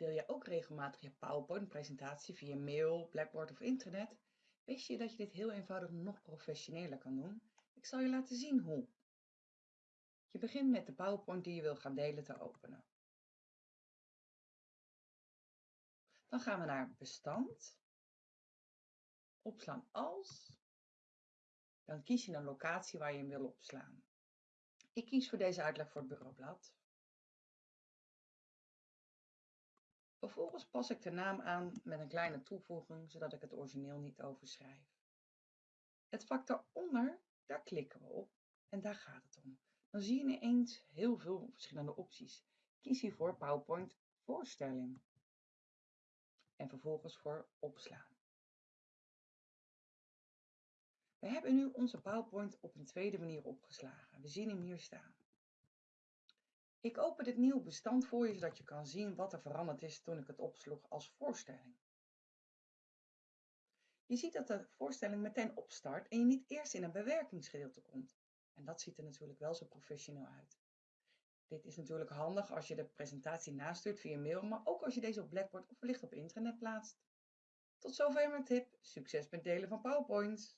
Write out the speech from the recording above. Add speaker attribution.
Speaker 1: Deel je ook regelmatig je PowerPoint-presentatie via mail, Blackboard of internet? Wist je dat je dit heel eenvoudig nog professioneler kan doen? Ik zal je laten zien hoe. Je begint met de PowerPoint die je wil gaan delen te openen. Dan gaan we naar bestand, opslaan als, dan kies je een locatie waar je hem wil opslaan. Ik kies voor deze uitleg voor het bureaublad. Vervolgens pas ik de naam aan met een kleine toevoeging, zodat ik het origineel niet overschrijf. Het vak daaronder, daar klikken we op en daar gaat het om. Dan zie je ineens heel veel verschillende opties. Kies hiervoor PowerPoint voorstelling en vervolgens voor opslaan. We hebben nu onze PowerPoint op een tweede manier opgeslagen. We zien hem hier staan. Ik open dit nieuwe bestand voor je, zodat je kan zien wat er veranderd is toen ik het opsloeg als voorstelling. Je ziet dat de voorstelling meteen opstart en je niet eerst in een bewerkingsgedeelte komt. En dat ziet er natuurlijk wel zo professioneel uit. Dit is natuurlijk handig als je de presentatie nastuurt via mail, maar ook als je deze op Blackboard of wellicht op internet plaatst. Tot zover mijn tip. Succes met delen van PowerPoints!